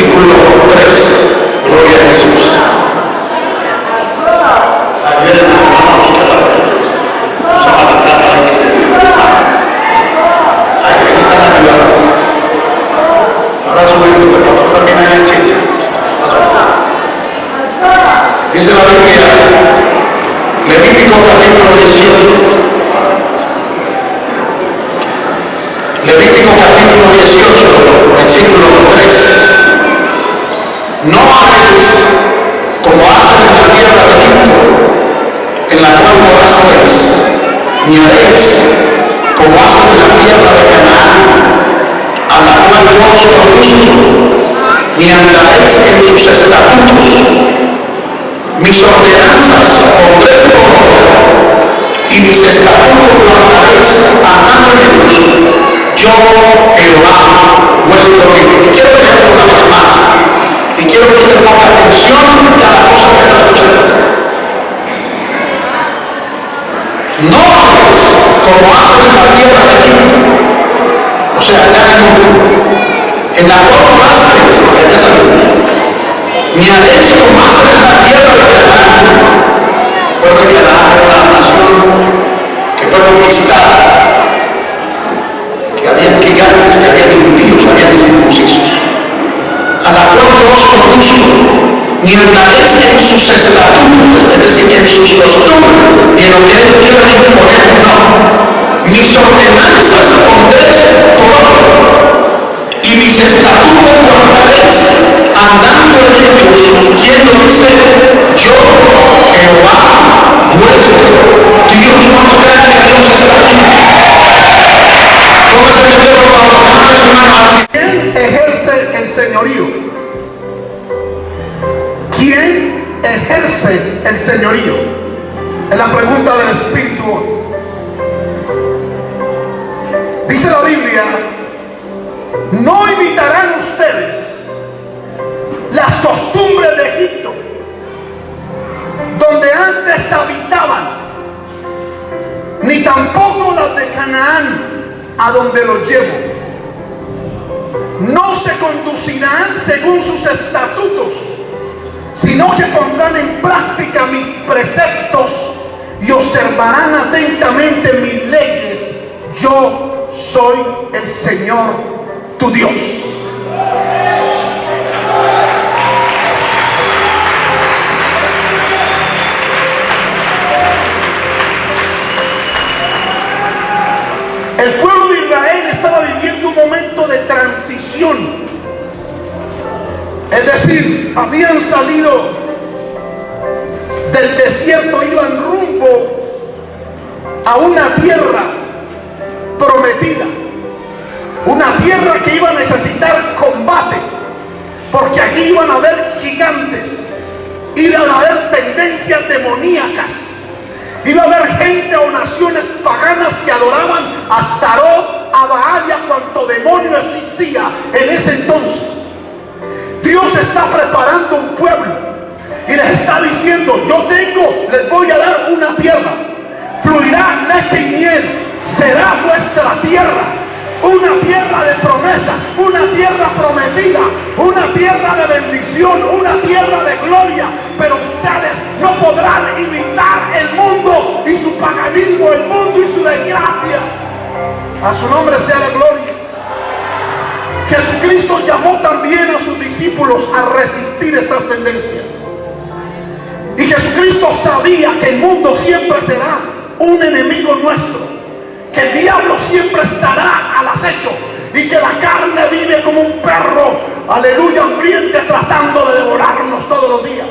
versículo ni andaréis en sus estatutos. Mis ordenanzas pondréis por y mis estatutos guardaréis ellos. Yo, Jehová, vuestro Dios. Y quiero leerlo una vez más. Y quiero que usted ponga atención a cada cosa que está escuchando. No hagáis como hacen en la tierra de Egipto. O sea, allá en el mundo. En la cual morasteis, allá sabemos. Ni haréis hacen en la tierra de Canaán. Recuerda que Canaán era una nación que fue conquistada que había gigantes, que había impíos, había incircuncisos, a la cual yo os conduzco, ni andaréis en sus estatutos, es decir, en sus costumbres, ni en lo que ellos quieran imponer, no. Mis ordenanzas pondréis por y mis estatutos guardaréis, andando en ellos, quien lo dice, yo, Jehová, vuestro Dios, cuando crean que Dios está aquí. Póngase de pie, por su mano así. ¿Quién ejerce el señorío? ¿Quién ejerce el señorío? Es la pregunta del Espíritu. Dice la Biblia, a donde los llevo no se conducirán según sus estatutos, sino que pondrán en práctica mis preceptos y observarán atentamente mis leyes. Yo soy el Señor tu Dios. Salido paganismo, el mundo y su desgracia. A su nombre sea la gloria. Jesucristo llamó también a sus discípulos a resistir estas tendencias. Y Jesucristo sabía que el mundo siempre será un enemigo nuestro. Que el diablo siempre estará al acecho. Y que la carne vive como un perro, aleluya, hambriente, tratando de devorarnos todos los días.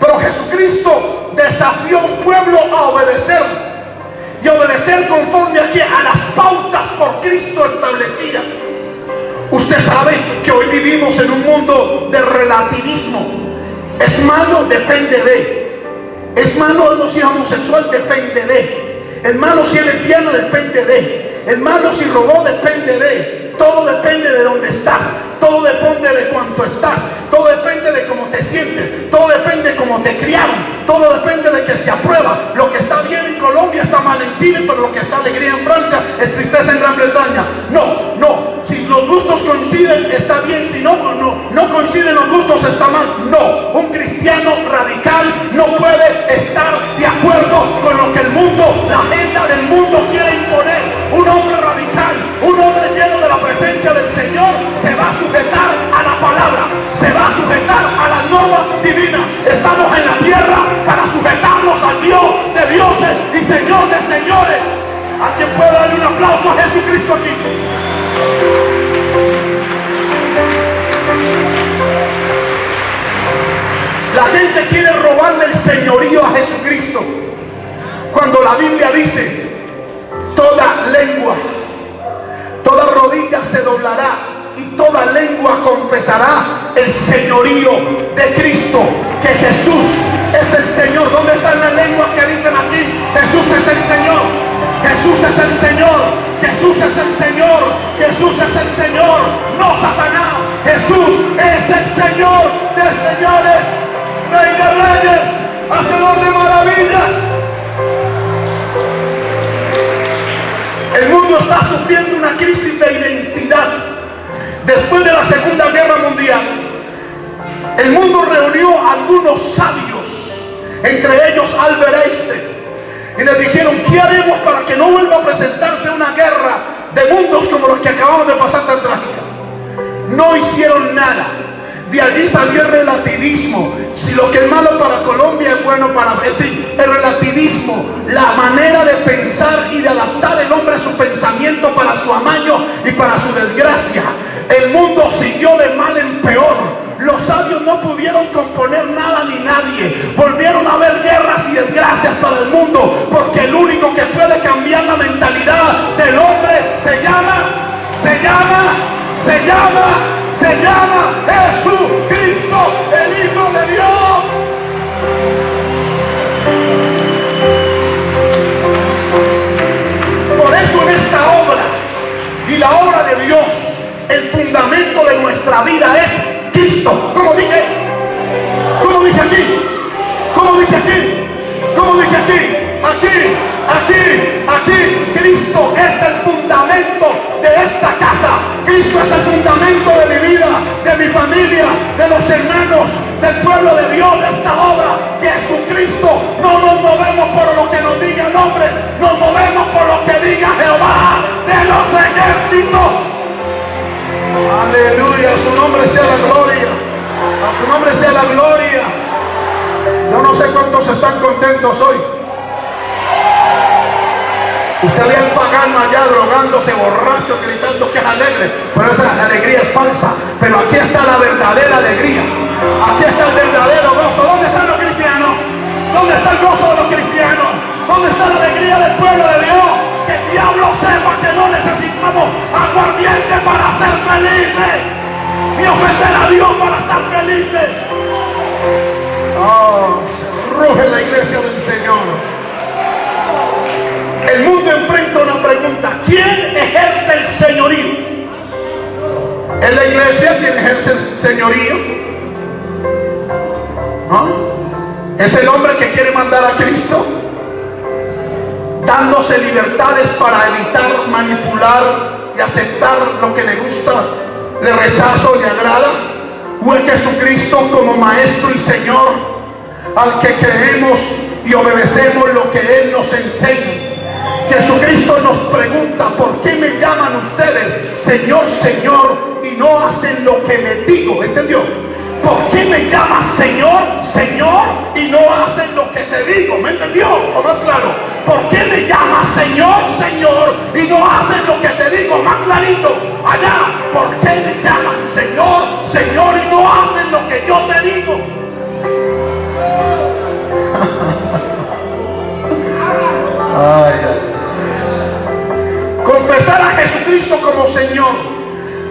Pero Jesucristo desafió un pueblo a obedecer. Y obedecer conforme aquí a las pautas por Cristo establecidas. Usted sabe que hoy vivimos en un mundo de relativismo. Es malo, depende de. Es malo si es homosexual, depende de. Es malo si es lesbiana, depende de. Es malo si robó, depende de. Todo depende de dónde estás. Todo depende de cuánto estás. Todo depende de cómo te sientes. Todo como te criaron. Todo depende de que se aprueba. Lo que está bien en Colombia está mal en Chile, pero lo que está alegría en Francia es tristeza en Gran Bretaña. No, no. Si los gustos coinciden, está bien. Si no, pues no, no coinciden los gustos, está mal. No. Un cristiano radical no puede estar de acuerdo con lo que el mundo, la agenda del mundo quiere imponer. Un hombre radical, un hombre lleno de la presencia del Señor, se va a sujetar a la palabra, se va a sujetar a la norma divina en la tierra para sujetarnos al Dios de dioses y Señor de señores. ¿Alguien puede darle un aplauso a Jesucristo aquí? La gente quiere robarle el señorío a Jesucristo. Cuando la Biblia dice, toda lengua, toda rodilla se doblará y toda lengua confesará el señorío de Cristo, que Jesús es el Señor. ¿Dónde están las lenguas que dicen aquí? Jesús es el Señor. Jesús es el Señor. Jesús es el Señor. Jesús es el Señor. No Satanás. Jesús es el Señor de señores. Rey de reyes. Hacedor de maravillas. El mundo está sufriendo una crisis de identidad. Después de la Segunda Guerra Mundial, el mundo reunió a algunos sabios, entre ellos Albert Einstein, y le dijeron, ¿qué haremos para que no vuelva a presentarse una guerra de mundos como los que acabamos de pasar tan trágica? No hicieron nada. De allí salió el relativismo. Si lo que es malo para Colombia es bueno para... El relativismo, la manera de pensar y de adaptar el hombre a su pensamiento para su amaño y para su desgracia. El mundo siguió de mal en peor. Los sabios no pudieron componer nada ni nadie. Volvieron a haber guerras y desgracias para el mundo. Porque el único que puede cambiar la mentalidad del hombre se llama, se llama, se llama, se llama vida es Cristo. Como dije, como dije aquí, como dije aquí, como dije aquí, aquí, aquí, aquí. Cristo es el fundamento de esta casa. Cristo es el fundamento de mi vida, de mi familia, de los hermanos, del pueblo de Dios, de esta obra. Jesucristo. No nos movemos por lo que nos diga el hombre, nos movemos por lo que diga Jehová de los ejércitos. Aleluya, a su nombre sea la gloria. A su nombre sea la gloria. Yo no sé cuántos están contentos hoy. Usted ve al allá drogándose, borracho, gritando que es alegre, pero esa alegría es falsa. Pero aquí está la verdadera alegría. Aquí está el verdadero gozo. ¿Dónde están los cristianos? ¿Dónde está el gozo de los cristianos? ¿Dónde está la alegría del pueblo de Dios? Que el diablo sepa que no necesitamos aguardiente para ser felices. Ni ofender a Dios para estar felices. Oh, ruge la iglesia del Señor. El mundo enfrenta una pregunta. ¿Quién ejerce el señorío? ¿Es la iglesia quien ejerce el señorío? ¿No? ¿Es el hombre que quiere mandar a Cristo? Dándose libertades para evitar manipular y aceptar lo que le gusta, le rechazo, le agrada. ¿O es Jesucristo como Maestro y Señor al que creemos y obedecemos lo que Él nos enseña? Jesucristo nos pregunta, ¿por qué me llaman ustedes Señor, Señor y no hacen lo que les digo? ¿Entendió? ¿Por qué me llamas Señor, Señor y no hacen lo que te digo? ¿Me entendió? ¿O más claro? ¿Por qué me llamas Señor, Señor y no hacen lo que te digo? Más clarito. Allá, ¿por qué me llaman Señor, Señor y no hacen lo que yo te digo? Ay, ay. Confesar a Jesucristo como Señor,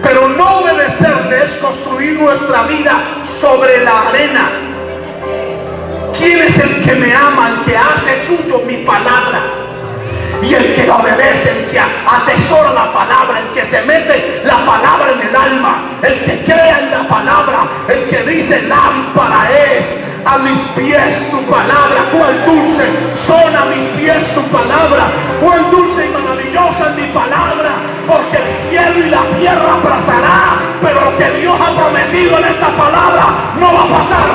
pero no obedecerle es construir nuestra vida sobre la arena. ¿Quién es el que me ama, el que hace suyo mi palabra? Y el que obedece, el que atesora la palabra, el que se mete la palabra en el alma, el que crea en la palabra, el que dice lámpara es a mis pies tu palabra, cuál dulce son a mis pies tu palabra, que Dios ha prometido en esta palabra no va a pasar,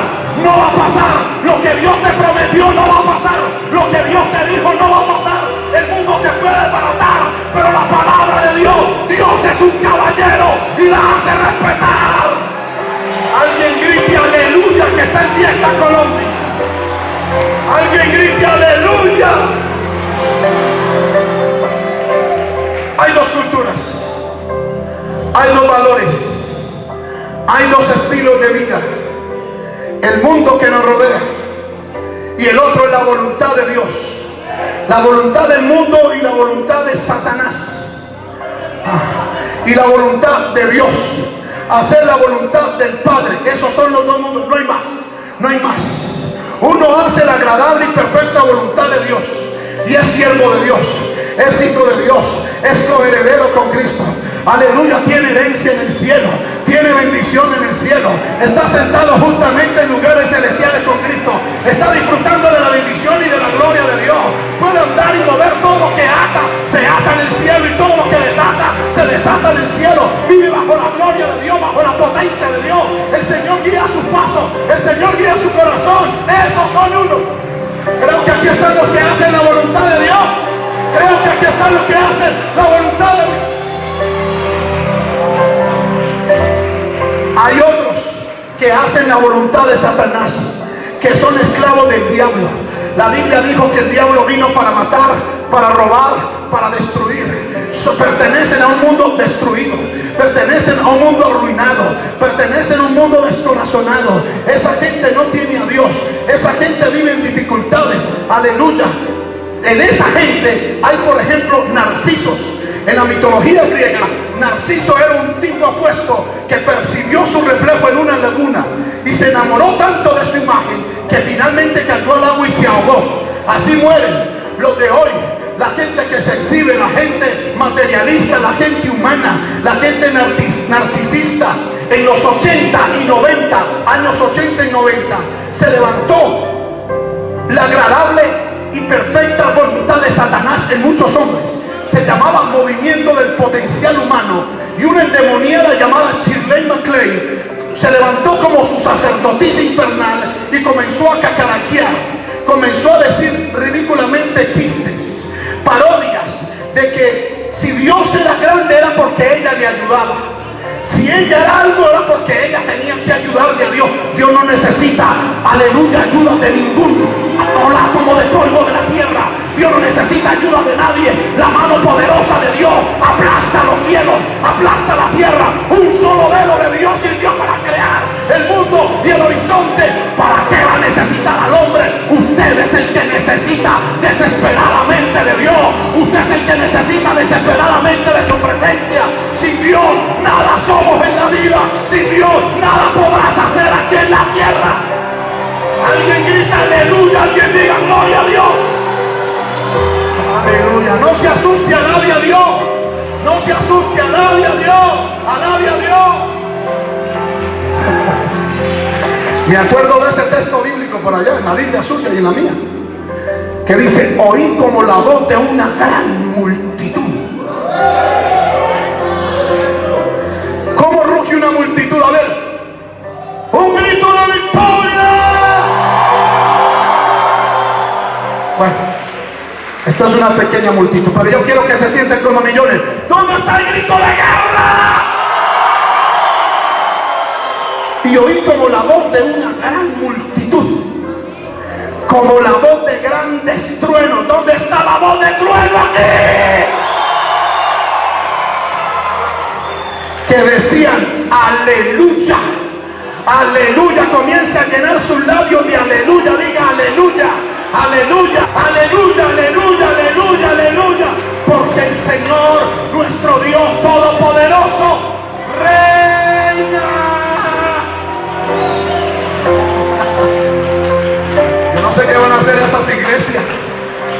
no va a pasar. Lo que Dios te prometió no va a pasar, lo que Dios te dijo no va a pasar. El mundo se puede desbaratar, pero la palabra de Dios, Dios es un caballero y la hace respetar. Alguien grite aleluya que está en fiesta Colombia. Alguien grite aleluya. Hay dos culturas, hay dos valores hay dos estilos de vida. El mundo que nos rodea y el otro es la voluntad de Dios. La voluntad del mundo y la voluntad de Satanás. Ah, y la voluntad de Dios. Hacer la voluntad del Padre. Esos son los dos mundos. No hay más. No hay más. Uno hace la agradable y perfecta voluntad de Dios. Y es siervo de Dios. Es hijo de Dios. Es coheredero con Cristo. Aleluya. Tiene herencia en el cielo tiene bendición en el cielo, está sentado justamente en lugares celestiales con Cristo, está disfrutando de la bendición y de la gloria de Dios, puede andar y mover todo lo que ata, se ata en el cielo y todo lo que desata, se desata en el cielo, vive bajo la gloria de Dios, bajo la potencia de Dios, el Señor guía sus pasos, el Señor guía su corazón, esos son uno. Creo que aquí están los que hacen la voluntad de Dios, creo que aquí están los que hacen la voluntad de Dios. Hay otros que hacen la voluntad de Satanás, que son esclavos del diablo. La Biblia dijo que el diablo vino para matar, para robar, para destruir. pertenecen a un mundo destruido, pertenecen a un mundo arruinado, pertenecen a un mundo descorazonado. Esa gente no tiene a Dios, esa gente vive en dificultades. Aleluya. En esa gente hay, por ejemplo, narcisos en la mitología griega, Narciso era un tipo apuesto que percibió su reflejo en una laguna y se enamoró tanto de su imagen que finalmente cayó al agua y se ahogó. Así mueren los de hoy, la gente que se exhibe, la gente materialista, la gente humana, la gente narcisista. En los 80 y 90, años 80 y 90, se levantó la agradable y perfecta voluntad de Satanás en muchos hombres se llamaba Movimiento del Potencial Humano y una endemoniada llamada Shirley MacLaine se levantó como su sacerdotisa infernal y comenzó a cacaraquear, comenzó a decir ridículamente chistes, parodias de que si Dios era grande era porque ella le ayudaba. Si ella era algo era porque ella tenía que ayudarle a Dios. Dios no necesita, aleluya, ayuda de ningún como de polvo de la tierra. Dios no necesita ayuda de nadie. La mano poderosa de Dios aplasta los cielos, aplasta la tierra. Un solo dedo de Dios sirvió para crear el mundo y el horizonte. ¿Para qué va a necesitar al hombre? Usted es el que necesita desesperadamente de Dios. Usted es el que necesita desesperadamente de su presencia. Sin Dios nada somos en la vida. Sin Dios nada podrás hacer aquí en la tierra. Alguien grita aleluya, asuste a Dios. A nadie a Dios. Me acuerdo de ese texto bíblico por allá, en la Biblia suya y en la mía. Que dice, oí como la voz de una gran multitud. ¿Cómo ruge una multitud? A ver. Un grito de victoria. Bueno, esta es una pequeña multitud, pero yo quiero que se sienten como millones. ¿Dónde está el grito de guerra? Y oí como la voz de una gran multitud, como la voz de grandes truenos. ¿Dónde está la voz de trueno aquí? Que decían, aleluya. Aleluya, comienza a llenar sus labios de aleluya, diga aleluya. Aleluya, aleluya, aleluya, aleluya, aleluya. Porque el Señor, nuestro Dios Todopoderoso, reina. Yo no sé qué van a hacer esas iglesias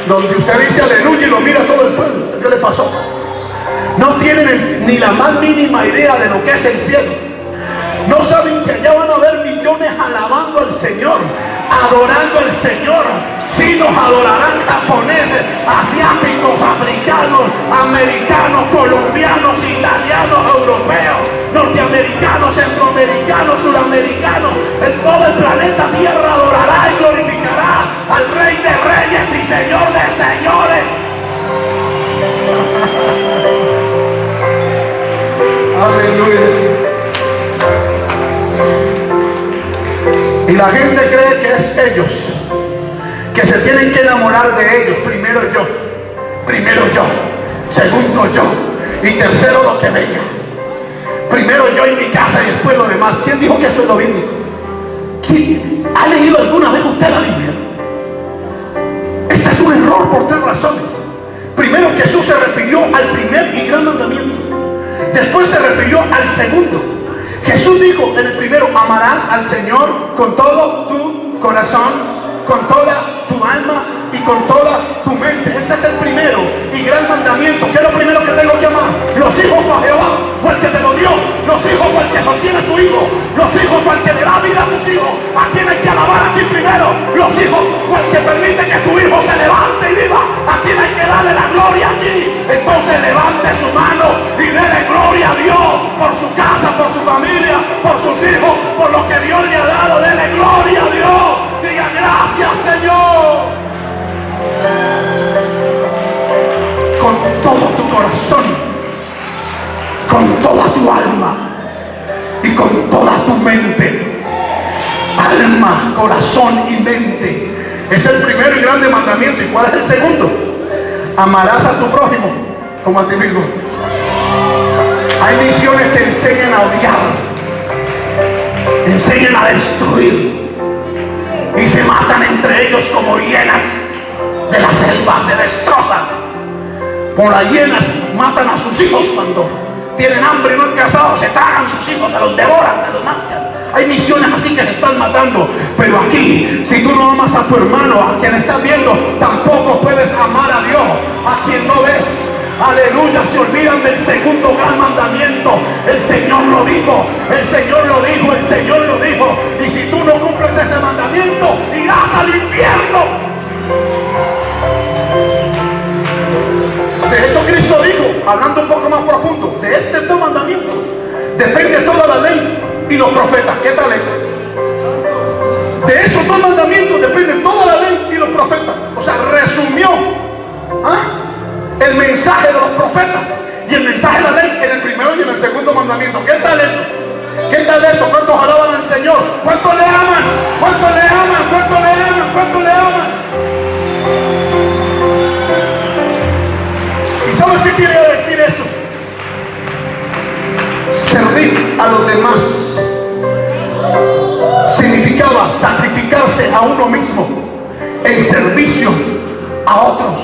donde usted dice aleluya y lo mira todo el pueblo. ¿Qué le pasó? No tienen ni la más mínima idea de lo que es el cielo. No saben que allá van a haber millones alabando al Señor, adorando al Señor, chinos adorarán japoneses, asiáticos, africanos, americanos, colombianos, italianos, europeos, norteamericanos, centroamericanos, suramericanos. En todo el planeta Tierra adorará y glorificará al Rey de Reyes y Señor de Señores. Aleluya. la gente cree que es ellos, que se tienen que enamorar de ellos. Primero yo, primero yo, segundo yo y tercero lo que venga. Primero yo en mi casa y después lo demás. ¿Quién dijo que esto es lo bíblico? ¿Quién ha leído alguna vez usted la Biblia? Este es un error por tres razones. Primero Jesús se refirió al primer y gran mandamiento. Después se refirió al segundo. Jesús dijo en el primero, amarás al Señor con todo tu corazón, con toda alma y con toda tu mente. Este es el primero y gran mandamiento. ¿Qué es lo primero que tengo que amar? Los hijos a Jehová, o el que te lo dio. Los hijos o el que sostiene tu hijo. Los hijos o el que le da vida a tus hijos. ¿A quién hay que alabar aquí primero? Los hijos o el que permite que tu hijo se levante y viva. ¿A quién hay que darle la gloria aquí? Entonces levante su mano y déle gloria a Dios por su casa, por su familia, corazón, con toda tu alma y con toda tu mente. Alma, corazón y mente. Es el primero y grande mandamiento. ¿Y cuál es el segundo? Amarás a tu prójimo como a ti mismo. Hay misiones que enseñan a odiar, enseñan a destruir y se matan entre ellos como hienas de la selva, se destrozan. Por las matan a sus hijos cuando tienen hambre y no han casado, se tragan sus hijos, se los devoran, se los mascan. Hay misiones así que se están matando. Pero aquí, si tú no amas a tu hermano, a quien estás viendo, tampoco puedes amar a Dios, a quien no ves. Aleluya, se olvidan del segundo gran mandamiento. El Señor lo dijo, el Señor lo dijo, el Señor lo dijo. Y si tú no cumples ese mandamiento, irás al infierno. Cristo dijo, hablando un poco más profundo, de este dos mandamiento depende toda la ley y los profetas. ¿Qué tal es? De esos dos mandamientos depende toda la ley y los profetas. O sea, resumió ¿ah? el mensaje de los profetas y el mensaje de la ley en el primero y en el segundo mandamiento. ¿Qué tal eso? ¿Qué tal eso? ¿Cuántos alaban al Señor? ¿Cuántos le aman? ¿Cuántos le aman? ¿Cuántos le aman? ¿Cuántos le aman? ¿Y sabes qué quiere decir eso? Servir a los demás significaba sacrificarse a uno mismo en servicio a otros.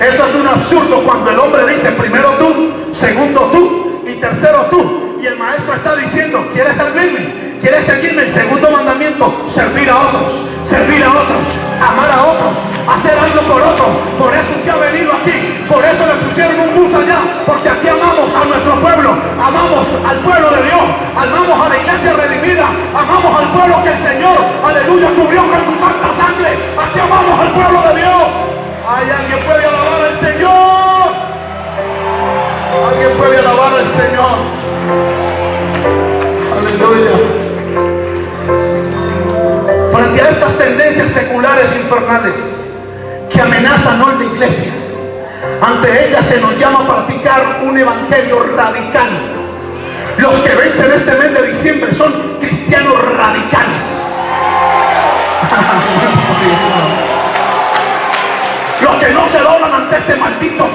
Eso es un absurdo cuando el hombre dice primero tú, segundo tú y tercero tú. Y el maestro está diciendo, ¿quieres servirme? ¿Quieres seguirme? El segundo mandamiento, servir a otros, servir a otros, amar a otros, hacer algo por otros. Por eso usted ha venido aquí, por eso le pusieron un bus allá, porque aquí amamos a nuestro pueblo, amamos al pueblo de Dios, amamos a la iglesia redimida, amamos al pueblo que el Señor, aleluya, cubrió con su santa sangre. Aquí amamos al pueblo de Dios. Hay alguien puede alabar al Señor. Alguien puede alabar al Señor. Aleluya. Tendencias seculares infernales que amenazan hoy la iglesia, ante ellas se nos llama a practicar un evangelio radical. Los que vencen este mes de diciembre son cristianos radicales. Los que no se doblan ante este maldito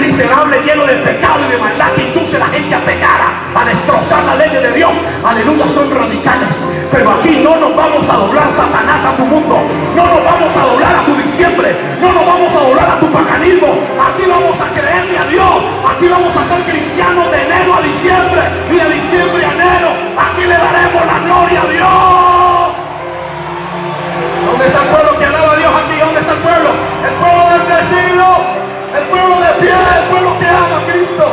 miserable lleno de pecado y de maldad que induce a la gente a pecar, a, destrozar la ley de Dios. Aleluya, son radicales. Pero aquí no nos vamos a doblar Satanás a tu mundo. No nos vamos a doblar a tu diciembre. No nos vamos a doblar a tu paganismo. Aquí vamos a creerle a Dios. Aquí vamos a ser cristianos de enero a diciembre y de diciembre a enero. Aquí le daremos la gloria a Dios. ¿Dónde está el pueblo que alaba a Dios aquí? ¿Dónde está el pueblo? El pueblo bendecido, el pueblo de pie, el pueblo que ama a Cristo.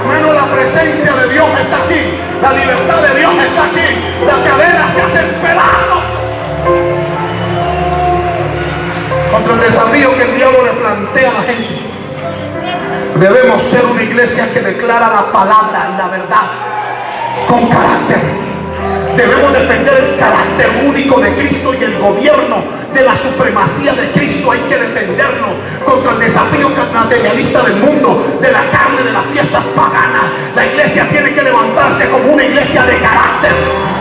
Hermano, la presencia de Dios está aquí, la libertad de Dios está aquí, las cadenas se hacen pedazos. Contra el desafío que el diablo le plantea a la gente. Debemos ser una iglesia que declara la palabra y la verdad con carácter. Debemos defender el carácter único de Cristo y el gobierno de la supremacía de Cristo. Hay que defenderlo contra el desafío materialista del mundo, de la carne, de las fiestas paganas. La iglesia tiene que levantarse como una iglesia de carácter,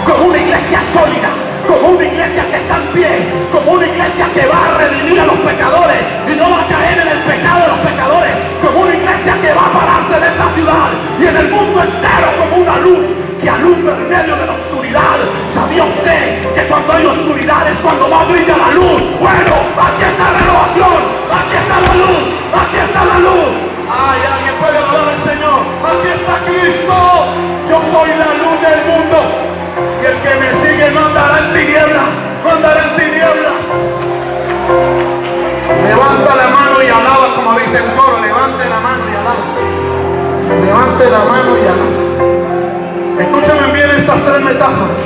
como una iglesia sólida, como una iglesia que está en pie, como una iglesia que va a redimir a los pecadores y no va a caer en el pecado de los pecadores, como una iglesia que va a pararse en esta ciudad y en el mundo entero como una luz alumbra en medio de la oscuridad. ¿Sabía usted que cuando hay oscuridad es cuando más brilla la luz? Bueno, aquí está la renovación, aquí está la luz, aquí está la luz. Ay, alguien puede hablar al Señor. Aquí está Cristo. Yo soy la luz del mundo. Y el que me sigue no andará en tinieblas, no andará en tinieblas. Levanta la mano y alaba, como dice el coro, levante la mano y alaba. Levante la mano y alaba. Escúchame bien estas tres metáforas.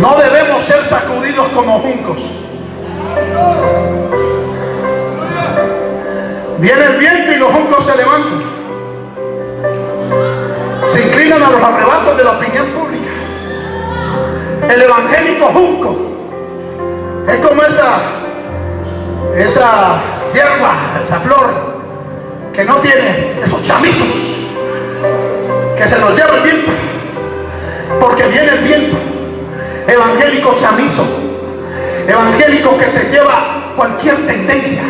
No debemos ser sacudidos como juncos. Viene el viento y los juncos se levantan. Se inclinan a los arrebatos de la opinión pública. El evangélico junco es como esa, esa hierba, esa flor que no tiene esos chamizos que se los lleva el viento. Porque viene el viento. Evangélico chamizo. Evangélico que te lleva cualquier tendencia.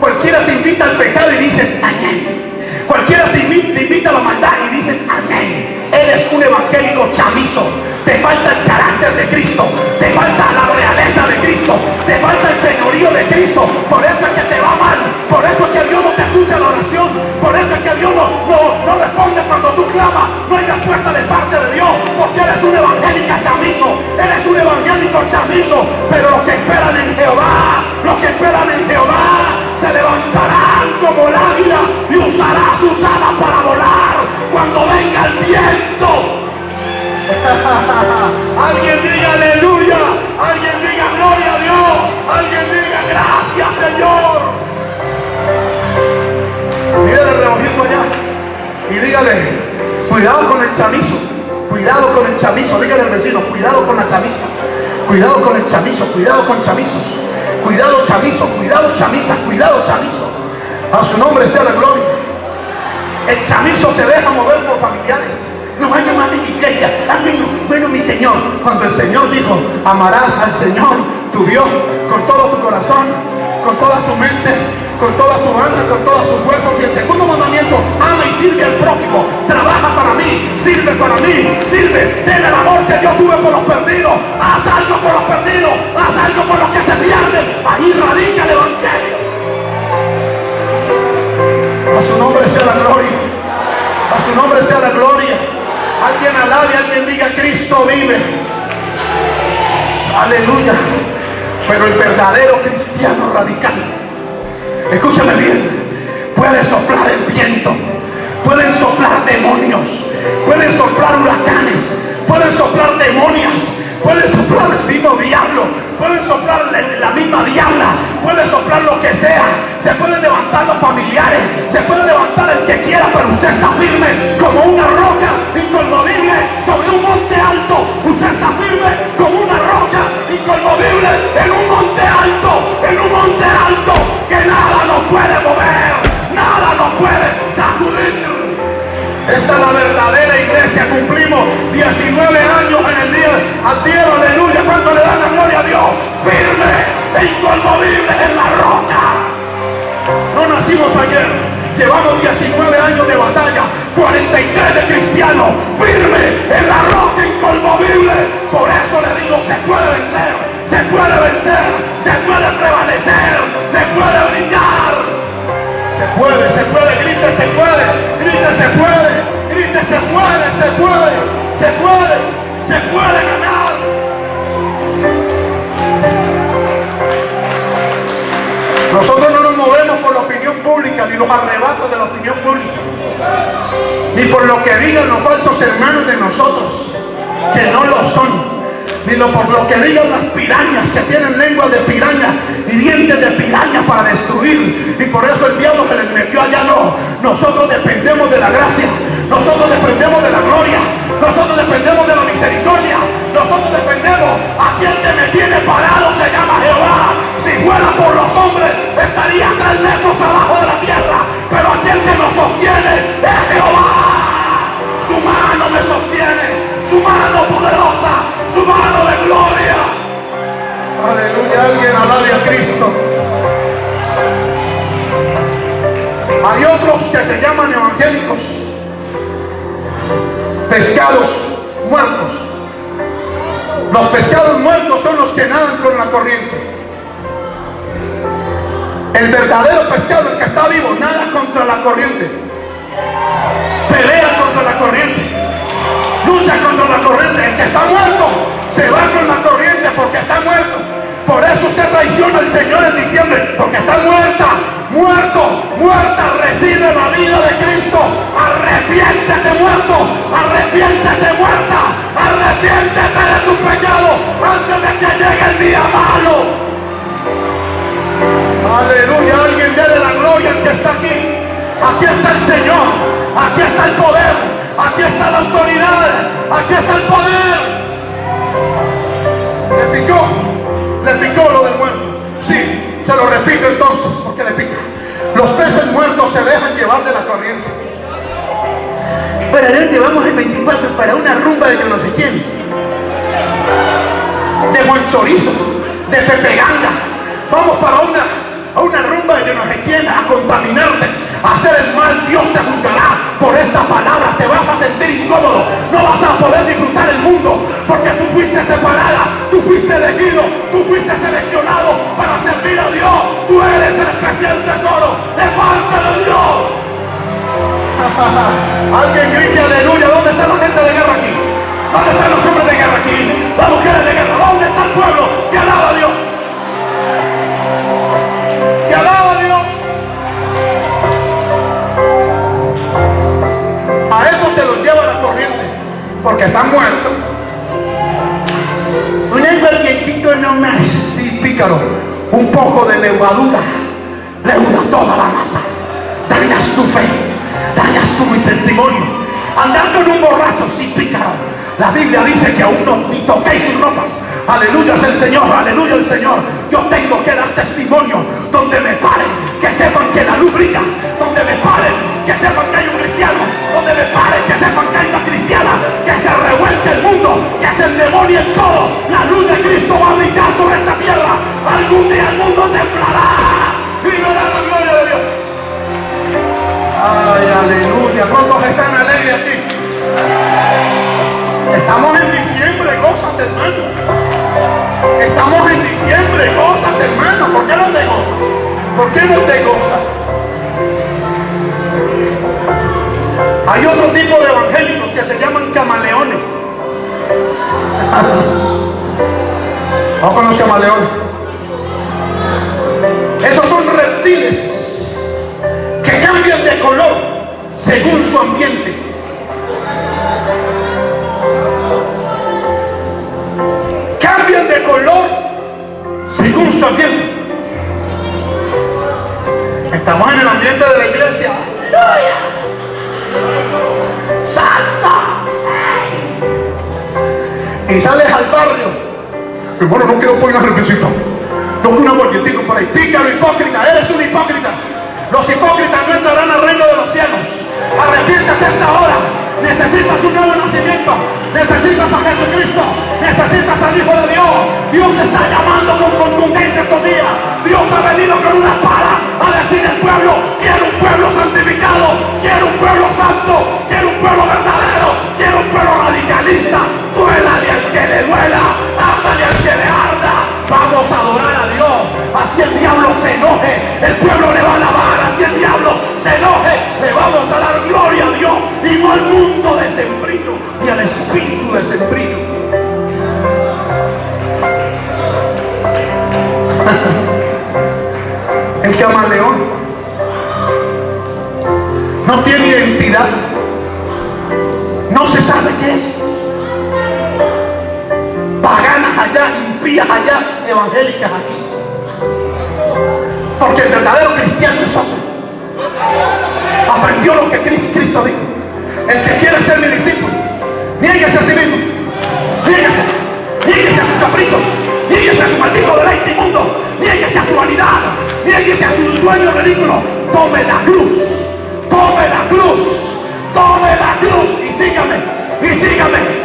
Cualquiera te invita al pecado y dices amén. Cualquiera te invita, te invita a la maldad y dices amén. Eres un evangélico chamizo. Te falta el carácter de Cristo. Te falta la realeza de Cristo. Te falta el señorío de Cristo. Por eso es que te va mal. Por eso es que Dios no te escucha la oración. Por eso es que Dios no, no, no responde cuando tú clamas. No hay respuesta de parte de Dios. Porque eres un evangélico chamizo. Eres un evangélico chamizo. Pero los que esperan en Jehová, los que esperan en Jehová, se levantarán como el y usará sus alas para volar cuando venga el viento. alguien diga aleluya, y dígale, cuidado con el chamizo, cuidado con el chamizo, dígale al vecino, cuidado con la chamiza, cuidado con el chamizo, cuidado con chamizos, cuidado chamizo, cuidado chamiza, cuidado chamizo. A su nombre sea la gloria. El chamizo se deja mover por familiares. No vaya más de iglesia. Bueno, mi Señor. Cuando el Señor dijo, amarás al Señor, tu Dios, con todo tu corazón, con toda tu mente, con toda tu alma, con todas sus fuerzas. Y el segundo mandamiento, ama y sirve al prójimo. Trabaja para mí, sirve para mí, sirve. Ten el amor que yo tuve por los perdidos. Haz algo por los perdidos. Haz algo por los que se pierden. Ahí radica el Evangelio. A su nombre sea la gloria. A su nombre sea la gloria. Alguien alabe, alguien diga, Cristo vive. Aleluya. Pero el verdadero cristiano radical, escúchame bien, puede soplar el viento, pueden soplar demonios, pueden soplar huracanes, pueden soplar demonias, pueden soplar el mismo diablo, pueden soplar la, misma diabla, puede soplar lo que sea, se pueden levantar los familiares, se puede levantar el que quiera, pero usted está firme como una roca inconmovible sobre un monte alto, usted está firme como una roca inconmovible en un monte alto, en un monte alto que nada nos puede mover, nada nos puede sacudir. Esta es la verdadera iglesia. Cumplimos 19 años en el día al cielo, aleluya. ¿Cuánto le dan la gloria a Dios? Firme e inconmovible en la roca. No nacimos ayer. Llevamos 19 años de batalla, 43 de cristianos, firme en la roca inconmovible. Por eso le digo, se puede vencer, se puede vencer, se puede prevalecer, se puede brillar. Se puede, se puede, grite, se puede, grite, se puede, grite, se puede, se puede, se puede, se puede ganar. Nosotros no nos movemos por la opinión pública, ni los arrebatos de la opinión pública, ni por lo que digan los falsos hermanos de nosotros, que no lo son ni lo por lo que digan las pirañas que tienen lengua de piraña y dientes de piraña para destruir. Y por eso el diablo se les metió allá. No, nosotros dependemos de la gracia, nosotros dependemos de la gloria, nosotros dependemos de la misericordia, nosotros dependemos. Aquel que me tiene parado se llama Jehová. Si fuera por los hombres, estaría tres metros abajo de la tierra. Señor, aquí está el poder, aquí está la autoridad, aquí está el poder. Le picó, le picó lo del muerto. Sí, se lo repito entonces, porque le pica. Los peces muertos se dejan llevar de la corriente. Para adelante vamos el 24 para una rumba de yo no sé quién. De buen chorizo, de pepeganga. Vamos para una a una rumba de no sé quién, a contaminarte, hacer el mal, Dios te juzgará por esta palabra, te vas a sentir incómodo, no vas a poder disfrutar el mundo, porque tú fuiste separada, tú fuiste elegido, tú fuiste seleccionado para servir a Dios, tú eres el especial tesoro de parte de Dios. Alguien grite aleluya, ¿dónde está la gente de guerra aquí? ¿Dónde están los hombres de guerra aquí? Las mujeres de guerra, ¿dónde está el pueblo que alaba a Dios? Porque están muertos. Un sí, pícaro, un poco de levadura, leuda toda la masa. Dañas tu fe, dañas tu testimonio. Andar con un borracho, sí, pícaro. La Biblia dice que aún no ni toquéis sus ropas. Aleluya es el Señor, aleluya el Señor. Yo tengo que dar testimonio donde me paren, que sepan que la luz brilla, donde me paren, que sepan que hay un donde me paren, que hay una cristiana, que se revuelque el mundo, que se demonio en todo. La luz de Cristo va a brillar sobre esta tierra. Algún día el mundo temblará y verá la gloria de Dios. Ay, aleluya. ¿Cuántos están alegres aquí? Estamos en diciembre, cosas hermano. Estamos en diciembre, cosas hermano. ¿Por qué no te gozas? ¿Por qué no te gozas? Hay otro tipo de evangélicos que se llaman camaleones. Vamos con los camaleones. Esos son reptiles que cambian de color según su ambiente. Cambian de color según su ambiente. Estamos en el ambiente de la iglesia. ¡Santa! Y sales al barrio. Hermano, no quiero poner una reflexión. No quiero un aguardientico por ahí. Pícaro, hipócrita. Eres un hipócrita. Los hipócritas no entrarán al reino de los cielos. Arrepiéntate esta hora. Necesitas un nuevo nacimiento. Necesitas a Jesucristo. Necesitas al Hijo de Dios. Dios está llamando con contundencia estos días. Dios ha venido con una espada a decir al pueblo, quiero un pueblo santificado, quiero un pueblo santo, quiero un pueblo verdadero, quiero un El camaleón no tiene identidad, no se sabe qué es. Paganas allá, impías allá, evangélicas aquí. Porque el verdadero cristiano es otro. Aprendió lo que Cristo dijo. El que quiere ser mi discípulo, niéguese a sí mismo. Niéguese. Niéguese a sus caprichos. Niéguese a su maldito deleite inmundo. Niéguese a su vanidad. Niéguese a su sueño ridículo. Tome la cruz. Tome la cruz. Tome la cruz. Y sígame. Y sígame.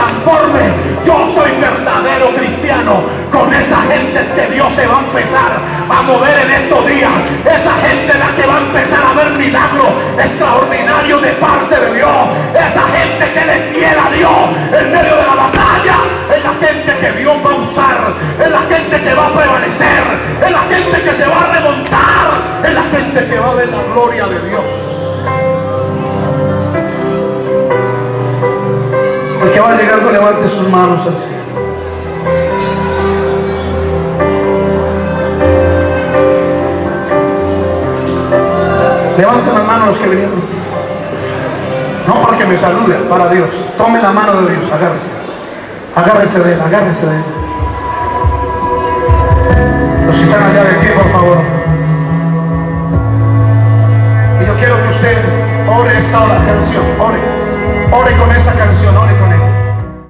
Transforme. Yo soy verdadero cristiano. Con esa gente es que Dios se va a empezar a mover en estos días. Esa gente la que va a empezar a ver milagros extraordinarios de parte de Dios. Esa gente que le fiel a Dios en medio de la batalla. Es la gente que Dios va a usar. Es la gente que va a prevalecer. Es la gente que se va a remontar. Es la gente que va a ver la gloria de Dios. Que va llegando levante sus manos al cielo. Levanten las manos los que vinieron. No para que me saluden, para Dios. Tome la mano de Dios, agárrese. Agárrese de él, agárrese de él. Los que están allá de pie, por favor. Y yo quiero que usted ore esta canción, ore. Ore con esa canción, ore.